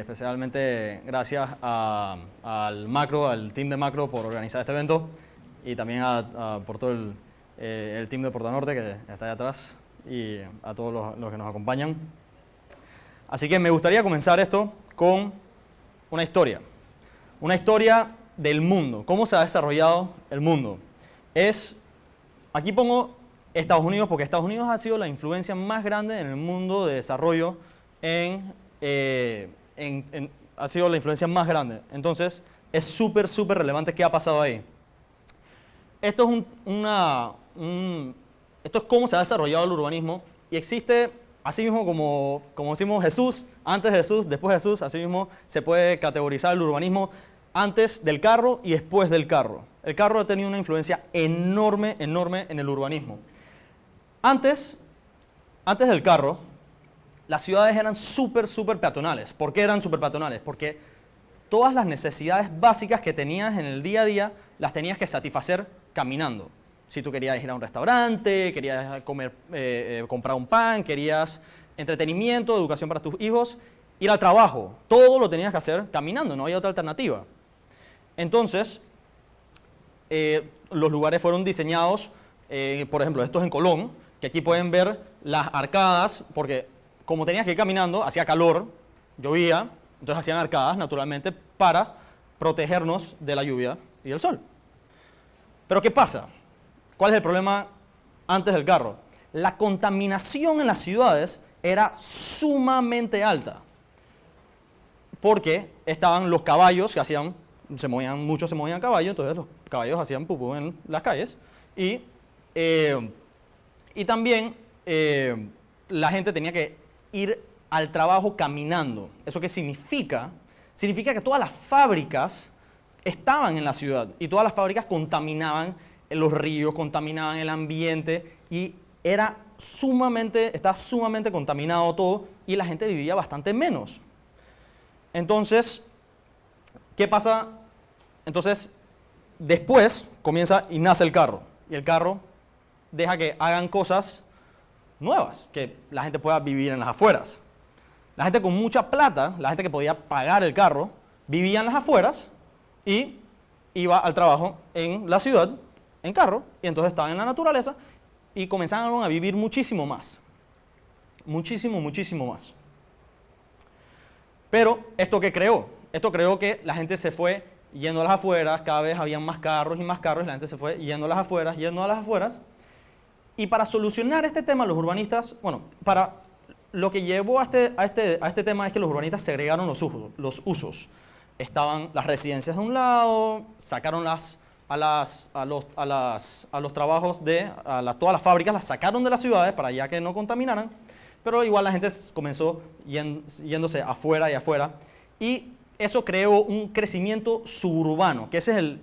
Especialmente gracias al Macro, al team de Macro por organizar este evento y también a, por todo el, eh, team de Portanorte que está ahí atrás y a todos los, los que nos acompañan. Así que me gustaría comenzar esto con una historia. Una historia del mundo, cómo se ha desarrollado el mundo. Es, aquí pongo Estados Unidos porque Estados Unidos ha sido la influencia más grande en el mundo de desarrollo en, eh, ha sido la influencia más grande. Entonces, es súper, súper relevante qué ha pasado ahí. Esto es, una, esto es cómo se ha desarrollado el urbanismo y existe, así mismo como, como decimos Jesús, antes de Jesús, después de Jesús, así mismo se puede categorizar el urbanismo antes del carro y después del carro. El carro ha tenido una influencia enorme, enorme en el urbanismo. Antes, antes del carro, las ciudades eran súper, súper peatonales. ¿Por qué eran súper peatonales? Porque todas las necesidades básicas que tenías en el día a día las tenías que satisfacer caminando. Si tú querías ir a un restaurante, querías comer, eh, eh, comprar un pan, querías entretenimiento, educación para tus hijos, ir al trabajo, todo lo tenías que hacer caminando, no había otra alternativa. Entonces, eh, los lugares fueron diseñados, por ejemplo, estos en Colón, que aquí pueden ver las arcadas, porque como tenías que ir caminando, hacía calor, llovía, entonces hacían arcadas naturalmente para protegernos de la lluvia y del sol. Pero ¿qué pasa? ¿Cuál es el problema antes del carro? La contaminación en las ciudades era sumamente alta. Porque estaban los caballos que hacían, se movían, muchos se movían a caballo, entonces los caballos hacían pupú en las calles. Y, eh, y también eh, la gente tenía que ir al trabajo caminando. ¿Eso qué significa? Significa que todas las fábricas estaban en la ciudad y todas las fábricas contaminaban los ríos, contaminaban el ambiente y era sumamente, estaba sumamente contaminado todo y la gente vivía bastante menos. Entonces, ¿qué pasa? Entonces, después comienza y nace el carro y el carro deja que hagan cosas nuevas, que la gente pueda vivir en las afueras. La gente con mucha plata, la gente que podía pagar el carro, vivía en las afueras y iba al trabajo en la ciudad en carro y entonces estaban en la naturaleza y comenzaron a vivir muchísimo más. Muchísimo, muchísimo más. Pero, ¿esto qué creó? Esto creó que la gente se fue yendo a las afueras, cada vez habían más carros y más carros, la gente se fue yendo a las afueras, yendo a las afueras, y para solucionar este tema, los urbanistas, bueno, para lo que llevó a este, a este, a este tema es que los urbanistas segregaron los usos, los usos. Estaban las residencias de un lado, sacaron las, a, las, a, los, a, las, a los trabajos de a todas las fábricas, las sacaron de las ciudades para ya que no contaminaran, pero igual la gente comenzó yéndose afuera y afuera. Y eso creó un crecimiento suburbano, que ese es el,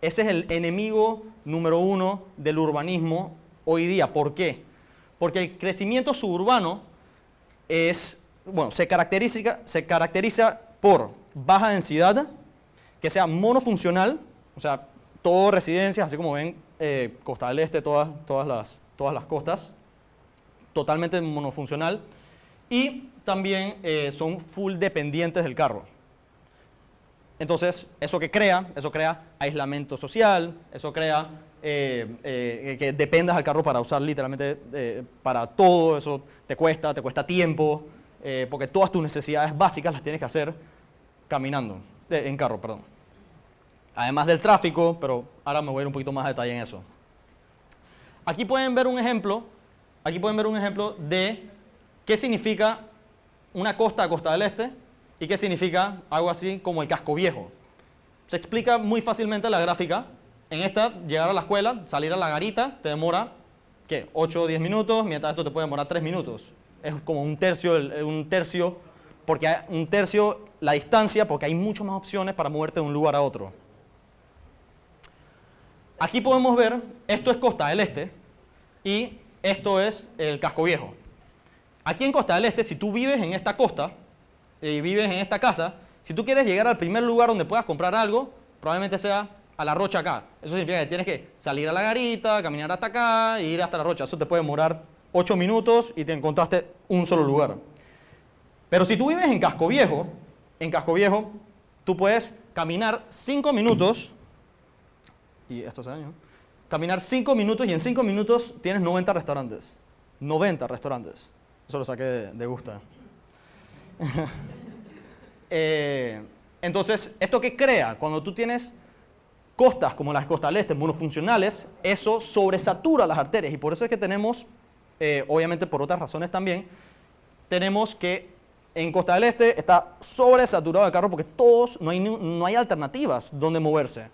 ese es el enemigo número uno del urbanismo hoy día. ¿Por qué? Porque el crecimiento suburbano es, bueno, se caracteriza, se caracteriza por baja densidad, que sea monofuncional, o sea, todo residencias, así como ven, eh, Costa del Este, todas, todas, las, todas las costas, totalmente monofuncional, y también eh, son full dependientes del carro. Entonces, eso que crea, eso crea aislamiento social, eso crea eh, eh, que dependas al carro para usar literalmente eh, para todo, eso te cuesta, te cuesta tiempo, porque todas tus necesidades básicas las tienes que hacer caminando, en carro, perdón. Además del tráfico, pero ahora me voy a ir un poquito más a detalle en eso. Aquí pueden ver un ejemplo, aquí pueden ver un ejemplo de qué significa una costa a costa del este y qué significa algo así como el casco viejo. Se explica muy fácilmente la gráfica en esta, llegar a la escuela, salir a la garita, te demora, ¿qué? 8 o 10 minutos, mientras esto te puede demorar 3 minutos. Es como un tercio, un tercio, porque hay un tercio la distancia, porque hay muchas más opciones para moverte de un lugar a otro. Aquí podemos ver, esto es Costa del Este y esto es el Casco Viejo. Aquí en Costa del Este, si tú vives en esta costa y vives en esta casa, si tú quieres llegar al primer lugar donde puedas comprar algo, probablemente sea a la rocha acá. Eso significa que tienes que salir a la garita, caminar hasta acá e ir hasta la rocha. Eso te puede demorar 8 minutos y te encontraste un solo lugar. Pero si tú vives en Casco Viejo, en Casco Viejo, tú puedes caminar 5 minutos, y esto se dañó, caminar 5 minutos y en 5 minutos tienes 90 restaurantes. 90 restaurantes. Eso lo saqué de, de gusta. Eh, entonces, ¿esto qué crea? Cuando tú tienes costas como las costas del este, monofuncionales, eso sobresatura las arterias y por eso es que tenemos, eh, obviamente por otras razones también, tenemos que en Costa del Este está sobresaturado de carros porque todos, no hay, no hay alternativas donde moverse.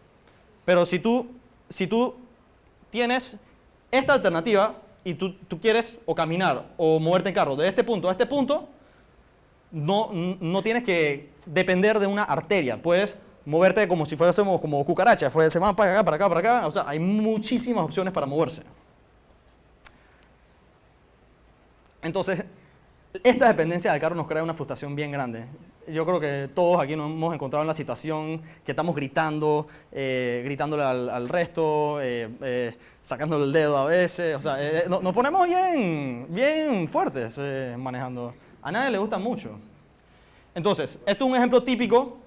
Pero si tú, si tú tienes esta alternativa y tú, tú quieres o caminar o moverte en carro de este punto a este punto, no, no tienes que depender de una arteria. Puedes moverte como si fuésemos como cucarachas, se van para acá, para acá, para acá. O sea, hay muchísimas opciones para moverse. Entonces, esta dependencia del carro nos crea una frustración bien grande. Yo creo que todos aquí nos hemos encontrado en la situación que estamos gritando, eh, gritándole al, resto, eh, eh, sacándole el dedo a veces. O sea, nos ponemos bien, bien fuertes manejando. A nadie le gusta mucho. Entonces, esto es un ejemplo típico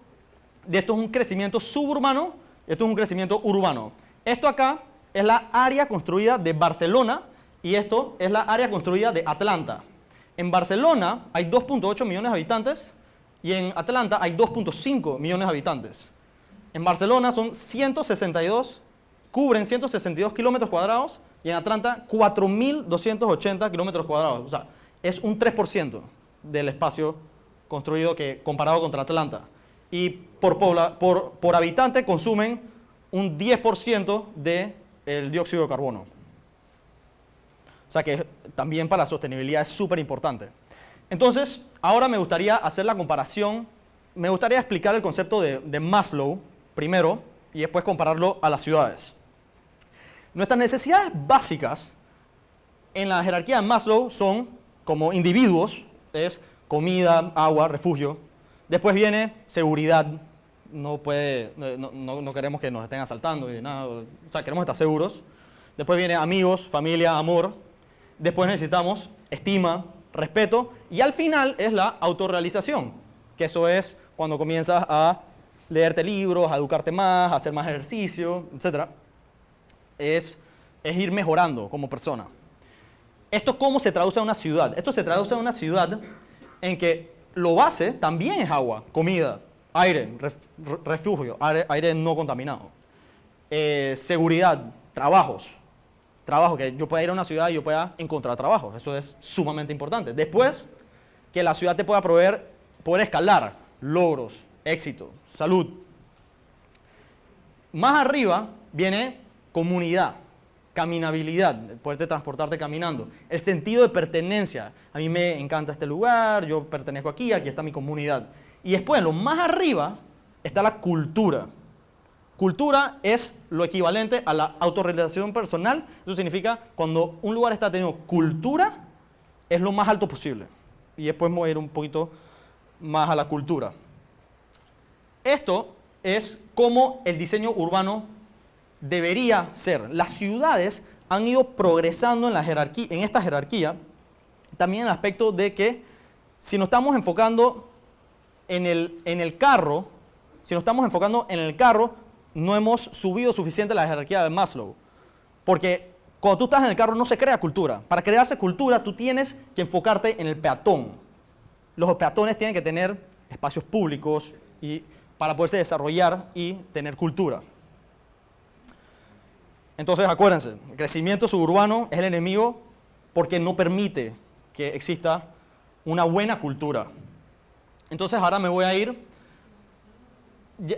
de esto es un crecimiento suburbano, esto es un crecimiento urbano. Esto acá es la área construida de Barcelona y esto es la área construida de Atlanta. En Barcelona hay 2.8 millones de habitantes y en Atlanta hay 2.5 millones de habitantes. En Barcelona son 162, cubren 162 kilómetros cuadrados y en Atlanta 4.280 kilómetros cuadrados. O sea, es un 3% del espacio construido que, comparado contra Atlanta. Y por, habitante consumen un 10% del dióxido de carbono. O sea que también para la sostenibilidad es súper importante. Entonces, ahora me gustaría hacer la comparación, me gustaría explicar el concepto de, de Maslow primero y después compararlo a las ciudades. Nuestras necesidades básicas en la jerarquía de Maslow son como individuos, es comida, agua, refugio. Después viene seguridad. No, queremos que nos estén asaltando y nada. O sea, queremos estar seguros. Después viene amigos, familia, amor. Después necesitamos estima, respeto. Y al final es la autorrealización, que eso es cuando comienzas a leerte libros, a educarte más, a hacer más ejercicio, etc. Es, es ir mejorando como persona. ¿Esto cómo se traduce a una ciudad? Esto se traduce a una ciudad en que lo base también es agua, comida, aire, refugio, aire, no contaminado. Eh, seguridad, trabajos. Trabajo, que yo pueda ir a una ciudad y yo pueda encontrar trabajo. Eso es sumamente importante. Después, que la ciudad te pueda proveer, poder escalar logros, éxito, salud. Más arriba viene comunidad caminabilidad, poderte transportarte caminando, el sentido de pertenencia. A mí me encanta este lugar, yo pertenezco aquí, aquí está mi comunidad. Y después, lo más arriba, está la cultura. Cultura es lo equivalente a la autorrealización personal. Eso significa cuando un lugar está teniendo cultura, es lo más alto posible. Y después ir un poquito más a la cultura. Esto es como el diseño urbano debería ser. Las ciudades han ido progresando en, esta jerarquía, también en el aspecto de que si nos estamos enfocando en el, en el carro, si nos estamos enfocando en el carro, no hemos subido suficiente la jerarquía de Maslow. Porque cuando tú estás en el carro no se crea cultura. Para crearse cultura tú tienes que enfocarte en el peatón. Los peatones tienen que tener espacios públicos y para poderse desarrollar y tener cultura. Entonces, acuérdense, el crecimiento suburbano es el enemigo porque no permite que exista una buena cultura. Entonces, ahora me voy a ir.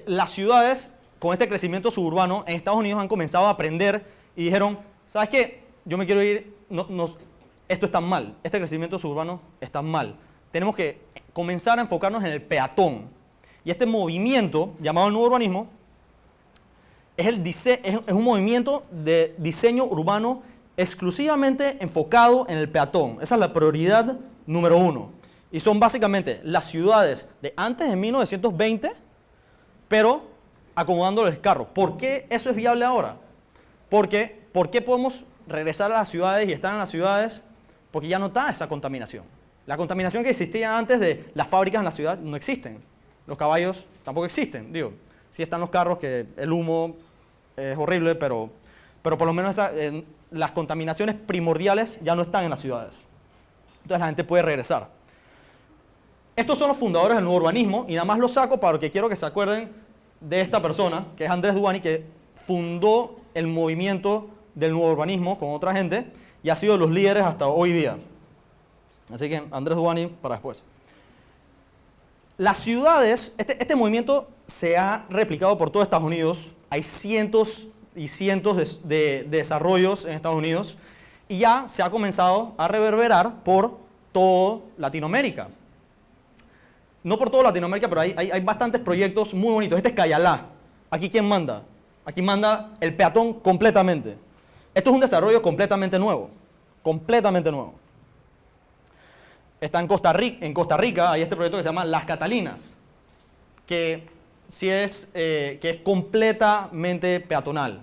Las ciudades con este crecimiento suburbano en Estados Unidos han comenzado a aprender y dijeron, ¿sabes qué? Yo me quiero ir, esto está mal, este crecimiento suburbano está mal. Tenemos que comenzar a enfocarnos en el peatón. Y este movimiento, llamado el nuevo urbanismo, es, el es un movimiento de diseño urbano exclusivamente enfocado en el peatón. Esa es la prioridad número uno. Y son básicamente las ciudades de antes de 1920, pero acomodando el carro. ¿Por qué eso es viable ahora? Porque, ¿por qué podemos regresar a las ciudades y estar en las ciudades? Porque ya no está esa contaminación. La contaminación que existía antes de las fábricas en la ciudad no existen. Los caballos tampoco existen, digo. Sí están los carros, que el humo es horrible, pero, pero por lo menos las contaminaciones primordiales ya no están en las ciudades. Entonces la gente puede regresar. Estos son los fundadores del nuevo urbanismo y nada más los saco para que quiero que se acuerden de esta persona, que es Andrés Duani, que fundó el movimiento del nuevo urbanismo con otra gente y ha sido de los líderes hasta hoy día. Así que Andrés Duani para después. Las ciudades, este, este, movimiento se ha replicado por todo Estados Unidos. Hay cientos y cientos de, desarrollos en Estados Unidos y ya se ha comenzado a reverberar por toda Latinoamérica. No por toda Latinoamérica, pero hay, hay, hay bastantes proyectos muy bonitos. Este es Cayalá. Aquí quién manda? Aquí manda el peatón completamente. Esto es un desarrollo completamente nuevo, completamente nuevo. Está en Costa Rica, en Costa Rica hay este proyecto que se llama Las Catalinas, que, sí es, eh, que es completamente peatonal.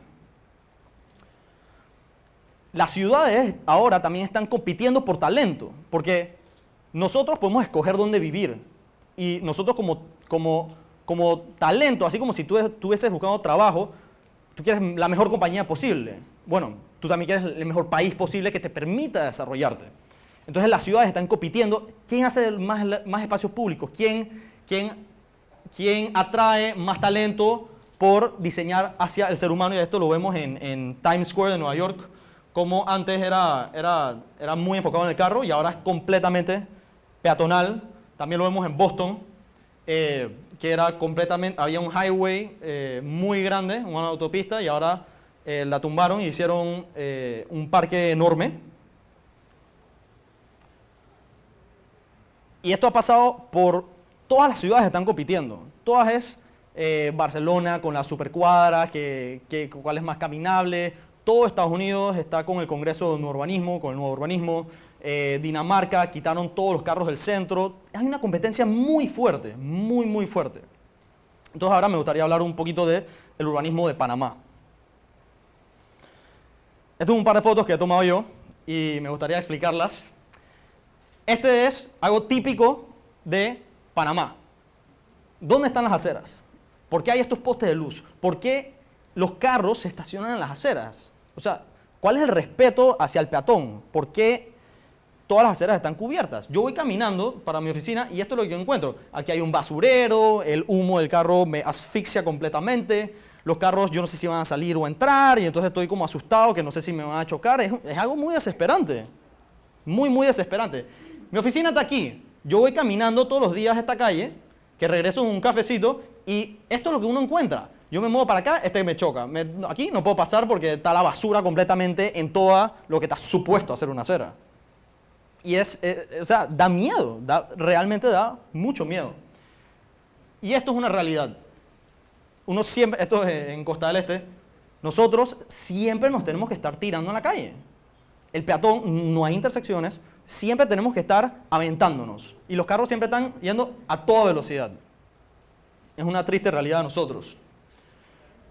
Las ciudades ahora también están compitiendo por talento, porque nosotros podemos escoger dónde vivir y nosotros como, como, como talento, así como si tú estuvieses buscando trabajo, tú quieres la mejor compañía posible. Bueno, tú también quieres el mejor país posible que te permita desarrollarte. Entonces las ciudades están compitiendo. ¿Quién hace más, más espacios públicos? ¿Quién, quién, ¿Quién atrae más talento por diseñar hacia el ser humano? Y esto lo vemos en, en Times Square de Nueva York, como antes era, era, era muy enfocado en el carro y ahora es completamente peatonal. También lo vemos en Boston. Eh, que era completamente, había un highway eh, muy grande, una autopista, y ahora eh, la tumbaron y hicieron eh, un parque enorme. Y esto ha pasado por todas las ciudades están compitiendo. Todas es Barcelona con la supercuadra, que, cuál es más caminable. Todo Estados Unidos está con el Congreso de Urbanismo, con el nuevo urbanismo. Eh, Dinamarca, quitaron todos los carros del centro. Hay una competencia muy fuerte, muy, muy fuerte. Entonces ahora me gustaría hablar un poquito del urbanismo de Panamá. Esto es un par de fotos que he tomado yo y me gustaría explicarlas. Este es algo típico de Panamá. ¿Dónde están las aceras? ¿Por qué hay estos postes de luz? ¿Por qué los carros se estacionan en las aceras? O sea, ¿cuál es el respeto hacia el peatón? ¿Por qué todas las aceras están cubiertas. Yo voy caminando para mi oficina y esto es lo que yo encuentro. Aquí hay un basurero, el humo del carro me asfixia completamente, los carros yo no sé si van a salir o entrar y entonces estoy como asustado que no sé si me van a chocar. Es, es algo muy desesperante, muy, muy desesperante. Mi oficina está aquí. Yo voy caminando todos los días a esta calle, que regreso en un cafecito y esto es lo que uno encuentra. Yo me muevo para acá, este me choca. aquí no puedo pasar porque está la basura completamente en todo lo que está supuesto a ser una acera. Y es, eh, o sea, da miedo, da, realmente da mucho miedo. Y esto es una realidad. Uno siempre, esto es en Costa del Este, nosotros siempre nos tenemos que estar tirando en la calle. El peatón, no hay intersecciones, siempre tenemos que estar aventándonos. Y los carros siempre están yendo a toda velocidad. Es una triste realidad de nosotros.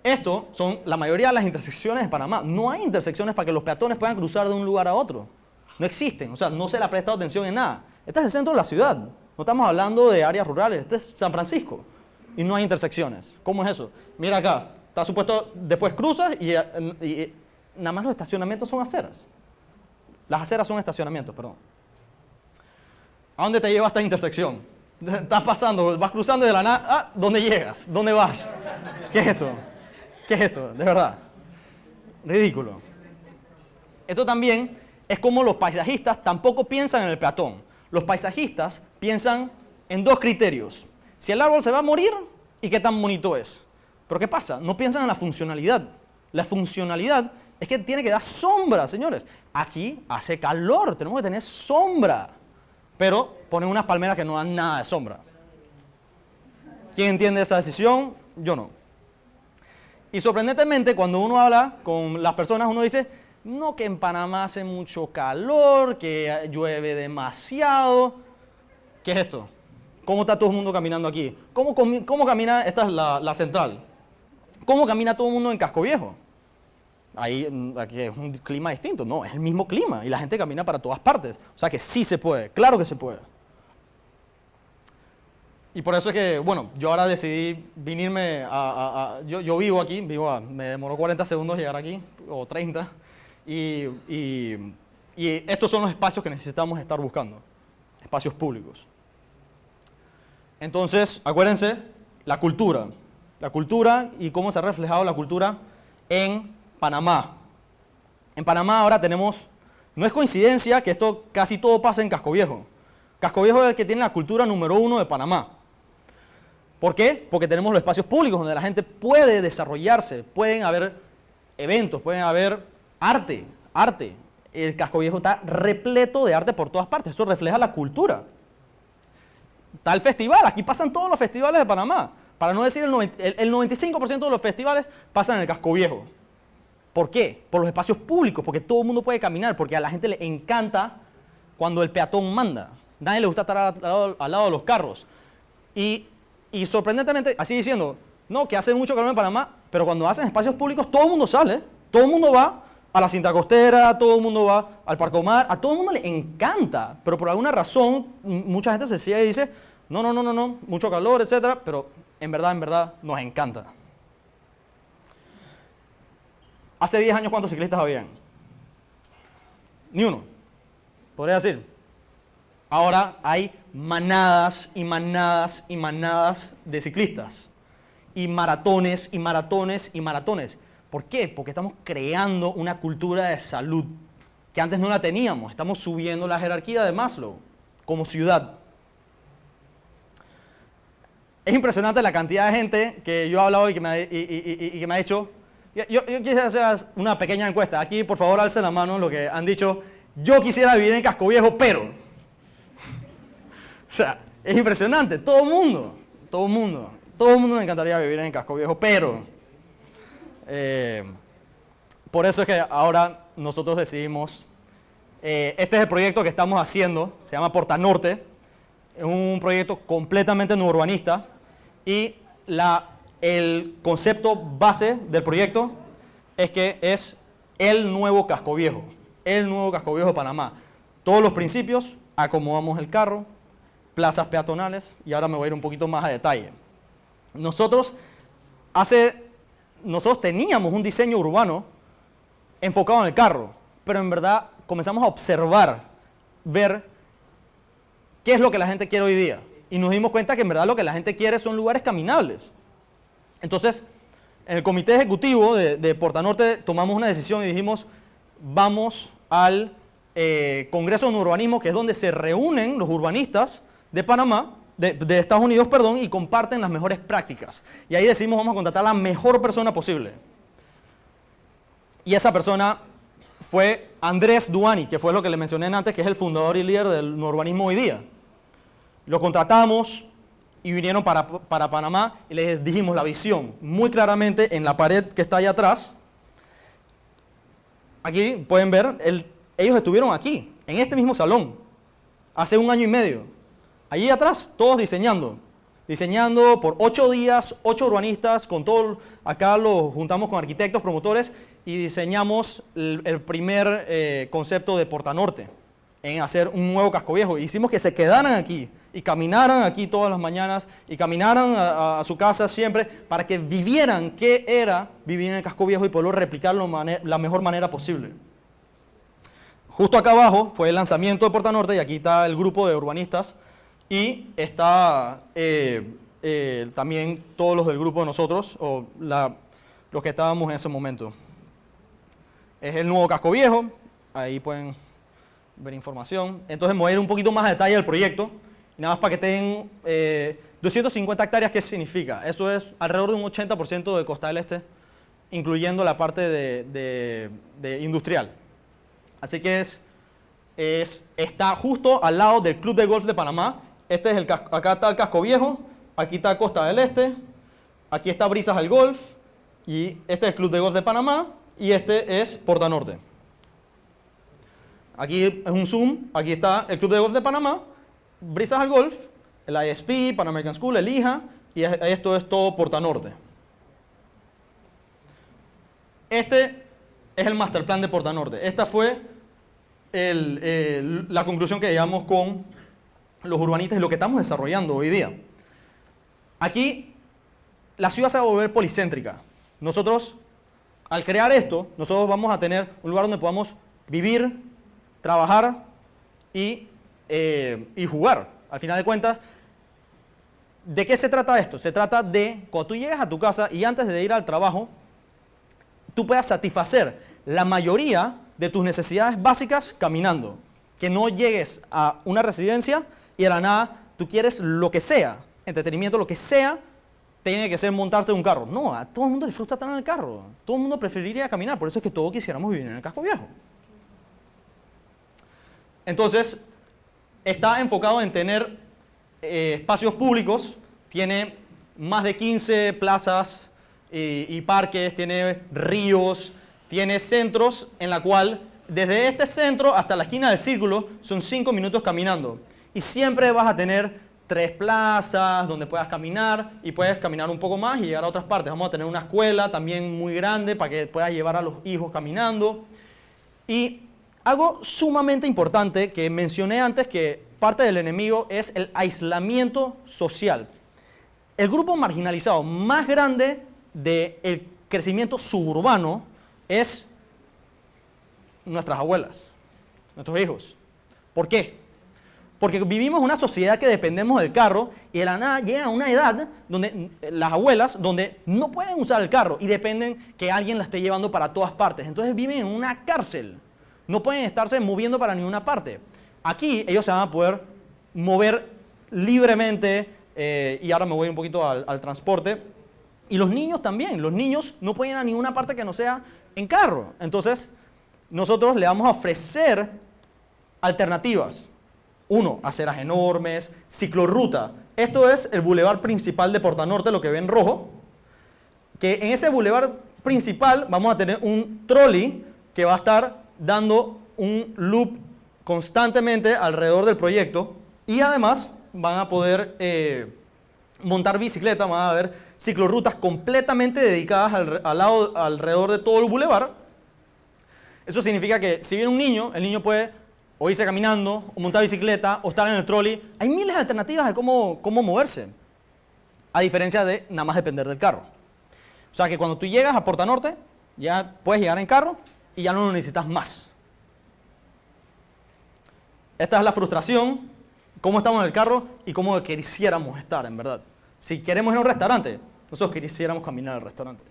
Esto son la mayoría de las intersecciones de Panamá. No hay intersecciones para que los peatones puedan cruzar de un lugar a otro. No existen, o sea, no se le ha prestado atención en nada. Este es el centro de la ciudad, no estamos hablando de áreas rurales, este es San Francisco y no hay intersecciones. ¿Cómo es eso? Mira acá, está supuesto, después cruzas y, nada más los estacionamientos son aceras. Las aceras son estacionamientos, perdón. ¿A dónde te lleva esta intersección? Estás pasando, vas cruzando de la nada, ah, ¿dónde llegas? ¿Dónde vas? ¿Qué es esto? ¿Qué es esto? De verdad. Ridículo. Esto también es como los paisajistas tampoco piensan en el peatón. Los paisajistas piensan en dos criterios. Si el árbol se va a morir y qué tan bonito es. Pero ¿qué pasa? No piensan en la funcionalidad. La funcionalidad es que tiene que dar sombra, señores. Aquí hace calor, tenemos que tener sombra. Pero ponen unas palmeras que no dan nada de sombra. ¿Quién entiende esa decisión? Yo no. Y sorprendentemente, cuando uno habla con las personas, uno dice, no que en Panamá hace mucho calor, que llueve demasiado. ¿Qué es esto? ¿Cómo está todo el mundo caminando aquí? ¿Cómo, cómo camina? Esta es la, central. ¿Cómo camina todo el mundo en Casco Viejo? Ahí mm, aquí es un clima distinto. No, es el mismo clima y la gente camina para todas partes. O sea que sí se puede, claro que se puede. y por eso es que, bueno, yo ahora decidí venirme a... yo, yo, vivo aquí, vivo a, me demoró 40 segundos llegar aquí, o 30, y, y, y estos son los espacios que necesitamos estar buscando, espacios públicos. Entonces, acuérdense, la cultura, la cultura y cómo se ha reflejado la cultura en Panamá. En Panamá ahora tenemos, no es coincidencia que esto casi todo pasa en Casco Viejo. Casco Viejo es el que tiene la cultura número uno de Panamá. ¿Por qué? Porque tenemos los espacios públicos donde la gente puede desarrollarse, pueden haber eventos, pueden haber arte, arte. El casco viejo está repleto de arte por todas partes, eso refleja la cultura. Está el festival, aquí pasan todos los festivales de Panamá. Para no decir el, 95% de los festivales pasan en el casco viejo. ¿Por qué? Por los espacios públicos, porque todo el mundo puede caminar, porque a la gente le encanta cuando el peatón manda. Nadie le gusta estar al lado, de los carros. Y sorprendentemente, así diciendo, no, que hace mucho calor en Panamá, pero cuando hacen espacios públicos todo el mundo sale, todo el mundo va a la cinta costera, todo el mundo va al Parque Omar, a todo el mundo le encanta, pero por alguna razón mucha gente se sigue y dice, no, no, no, no, no, mucho calor, etcétera, pero en verdad, en verdad nos encanta. Hace 10 años, ¿cuántos ciclistas habían? Ni uno, podría decir. Ahora hay manadas y manadas y manadas de ciclistas. Y maratones y maratones y maratones. ¿Por qué? Porque estamos creando una cultura de salud que antes no la teníamos. Estamos subiendo la jerarquía de Maslow como ciudad. Es impresionante la cantidad de gente que yo he hablado y que me ha, y, que me ha dicho. Yo, yo, quisiera hacer una pequeña encuesta. Aquí, por favor, alce la mano lo que han dicho. Yo quisiera vivir en Casco Viejo, pero o sea, es impresionante. Todo el mundo, todo el mundo, todo el mundo me encantaría vivir en Casco Viejo, pero eh, por eso es que ahora nosotros decidimos, eh, este es el proyecto que estamos haciendo, se llama Porta Norte, es un proyecto completamente no urbanista y la, el concepto base del proyecto es que es el nuevo casco viejo, el nuevo casco viejo de Panamá. Todos los principios, acomodamos el carro, plazas peatonales y ahora me voy a ir un poquito más a detalle. Nosotros, hace, nosotros teníamos un diseño urbano enfocado en el carro, pero en verdad comenzamos a observar, ver qué es lo que la gente quiere hoy día. Y nos dimos cuenta que en verdad lo que la gente quiere son lugares caminables. Entonces, en el comité ejecutivo de, de Portanorte tomamos una decisión y dijimos, vamos al eh, Congreso de Urbanismo, que es donde se reúnen los urbanistas de Panamá, de, Estados Unidos, perdón, y comparten las mejores prácticas. Y ahí decimos, vamos a contratar a la mejor persona posible. Y esa persona fue Andrés Duani, que fue lo que le mencioné antes, que es el fundador y líder del urbanismo hoy día. Lo contratamos y vinieron para, para Panamá y les dijimos la visión muy claramente en la pared que está ahí atrás. Aquí pueden ver, ellos estuvieron aquí, en este mismo salón, hace un año y medio. Allí atrás, todos diseñando. Diseñando por ocho días, ocho urbanistas, con todo, acá lo juntamos con arquitectos, promotores, y diseñamos el, primer eh, concepto de Porta Norte, en hacer un nuevo casco viejo. Hicimos que se quedaran aquí y caminaran aquí todas las mañanas y caminaran a, su casa siempre para que vivieran qué era vivir en el casco viejo y poderlo replicarlo de la mejor manera posible. Justo acá abajo fue el lanzamiento de Porta Norte y aquí está el grupo de urbanistas y está eh, eh, también todos los del grupo de nosotros, o los que estábamos en ese momento. Es el nuevo casco viejo, ahí pueden ver información. Entonces me voy a ir un poquito más a detalle del proyecto, y nada más para que tengan 250 eh, hectáreas, ¿qué significa? Eso es alrededor de un 80% de Costa del Este, incluyendo la parte de, de industrial. Así que es, está justo al lado del Club de Golf de Panamá, este es el acá está el casco viejo, aquí está Costa del Este, aquí está Brisas al Golf, y este es el Club de Golf de Panamá, y este es Porta Norte. Aquí es un zoom, aquí está el Club de Golf de Panamá, Brisas al Golf, el ISP, Pan American School, el IJA, y esto es todo Porta Norte. Este es el master plan de Porta Norte. Esta fue la conclusión que llegamos con los urbanistas y lo que estamos desarrollando hoy día. Aquí la ciudad se va a volver policéntrica. Nosotros, al crear esto, nosotros vamos a tener un lugar donde podamos vivir, trabajar y, eh, y jugar. Al final de cuentas, ¿de qué se trata esto? Se trata de cuando tú llegas a tu casa y antes de ir al trabajo, tú puedas satisfacer la mayoría de tus necesidades básicas caminando. Que no llegues a una residencia y a la nada tú quieres lo que sea, entretenimiento, lo que sea, tiene que ser montarse en un carro. No, a todo el mundo le gusta estar en el carro. Todo el mundo preferiría caminar, por eso es que todos quisiéramos vivir en el casco viejo. Entonces, está enfocado en tener eh, espacios públicos, tiene más de 15 plazas y, y parques, tiene ríos, tiene centros en la cual desde este centro hasta la esquina del círculo son 5 minutos caminando. Y siempre vas a tener tres plazas donde puedas caminar y puedes caminar un poco más y llegar a otras partes. Vamos a tener una escuela también muy grande para que puedas llevar a los hijos caminando. Y algo sumamente importante que mencioné antes que parte del enemigo es el aislamiento social. El grupo marginalizado más grande del crecimiento suburbano es nuestras abuelas, nuestros hijos. ¿Por qué? Porque vivimos una sociedad que dependemos del carro y de la nada llega a una edad donde las abuelas donde no pueden usar el carro y dependen que alguien la esté llevando para todas partes. Entonces viven en una cárcel. No pueden estarse moviendo para ninguna parte. Aquí ellos se van a poder mover libremente eh, y ahora me voy un poquito al, transporte. Y los niños también. Los niños no pueden ir a ninguna parte que no sea en carro. Entonces nosotros le vamos a ofrecer alternativas. Uno, aceras enormes, ciclorruta. Esto es el bulevar principal de Porta Norte, lo que ven rojo. Que en ese bulevar principal vamos a tener un trolley que va a estar dando un loop constantemente alrededor del proyecto y además van a poder eh, montar bicicleta, van a haber ciclorrutas completamente dedicadas al, lado, alrededor de todo el bulevar. Eso significa que si viene un niño, el niño puede o irse caminando, o montar bicicleta, o estar en el trolley. Hay miles de alternativas de cómo, cómo moverse, a diferencia de nada más depender del carro. O sea que cuando tú llegas a Porta Norte, ya puedes llegar en carro y ya no lo necesitas más. Esta es la frustración, cómo estamos en el carro y cómo quisiéramos estar, en verdad. Si queremos ir a un restaurante, nosotros quisiéramos caminar al restaurante.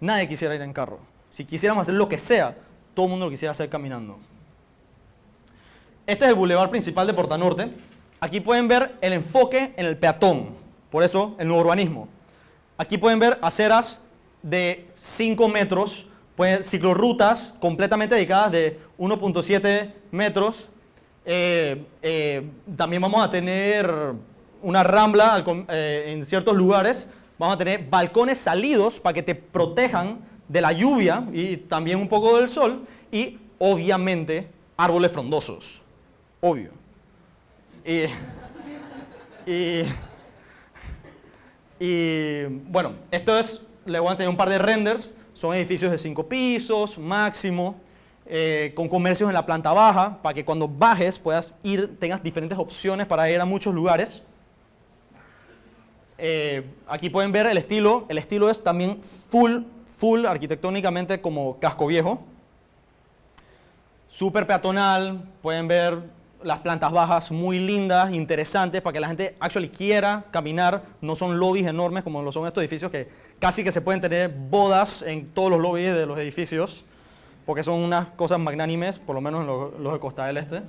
Nadie quisiera ir en carro. Si quisiéramos hacer lo que sea, todo el mundo lo quisiera hacer caminando. Este es el bulevar principal de Porta Norte. Aquí pueden ver el enfoque en el peatón, por eso el nuevo urbanismo. Aquí pueden ver aceras de 5 metros, pues, ciclorrutas completamente dedicadas de 1.7 metros. Eh, eh, también vamos a tener una rambla eh, en ciertos lugares. Vamos a tener balcones salidos para que te protejan de la lluvia y también un poco del sol. Y obviamente árboles frondosos obvio. Y, y, bueno, esto es, les voy a enseñar un par de renders, son edificios de cinco pisos, máximo, eh, con comercios en la planta baja, para que cuando bajes puedas ir, tengas diferentes opciones para ir a muchos lugares. Eh, aquí pueden ver el estilo, el estilo es también full, full arquitectónicamente como casco viejo. Súper peatonal, pueden ver las plantas bajas muy lindas, interesantes, para que la gente actually quiera caminar. No son lobbies enormes como lo son estos edificios, que casi que se pueden tener bodas en todos los lobbies de los edificios, porque son unas cosas magnánimes, por lo menos en los, de Costa del Este.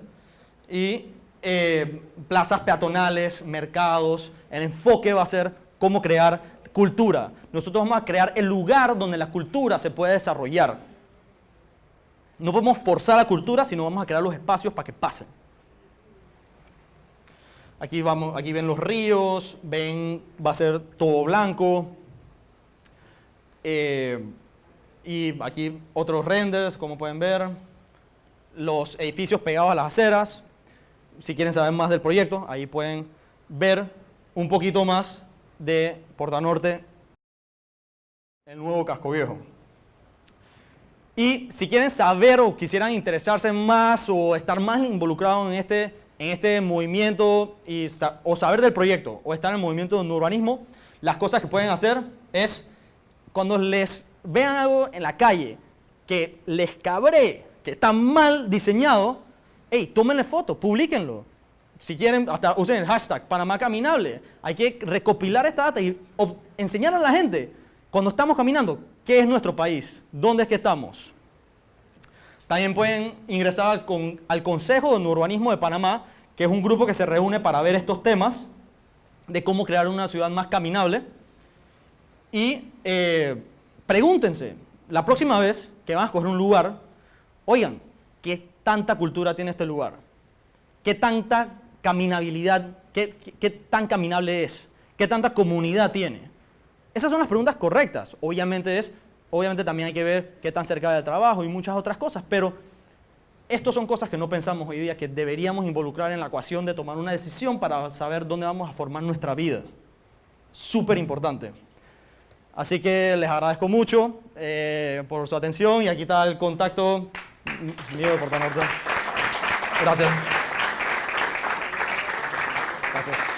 Y eh, plazas peatonales, mercados, el enfoque va a ser cómo crear cultura. Nosotros vamos a crear el lugar donde la cultura se puede desarrollar. No podemos forzar la cultura, sino vamos a crear los espacios para que pasen. Aquí, vamos, aquí ven los ríos, ven, va a ser todo blanco. Eh, y aquí otros renders, como pueden ver. Los edificios pegados a las aceras. Si quieren saber más del proyecto, ahí pueden ver un poquito más de Porta Norte, el nuevo casco viejo. Y si quieren saber o quisieran interesarse más o estar más involucrados en este en este movimiento y, o saber del proyecto o estar en el movimiento de urbanismo, las cosas que pueden hacer es, cuando les vean algo en la calle que les cabré, que está mal diseñado, hey, tómenle foto, publiquenlo. Si quieren, hasta usen el hashtag Panamá Caminable. Hay que recopilar esta data y enseñar a la gente, cuando estamos caminando, qué es nuestro país, dónde es que estamos. También pueden ingresar al, al Consejo de Urbanismo de Panamá, que es un grupo que se reúne para ver estos temas de cómo crear una ciudad más caminable. Y eh, pregúntense, la próxima vez que van a escoger un lugar, oigan, ¿qué tanta cultura tiene este lugar? ¿Qué tanta caminabilidad, qué, qué tan caminable es? ¿Qué tanta comunidad tiene? Esas son las preguntas correctas. Obviamente es, obviamente también hay que ver qué tan cerca del trabajo y muchas otras cosas, pero estas son cosas que no pensamos hoy día que deberíamos involucrar en la ecuación de tomar una decisión para saber dónde vamos a formar nuestra vida. Súper importante. Así que les agradezco mucho eh, por su atención y aquí está el contacto mío de. Gracias. Gracias.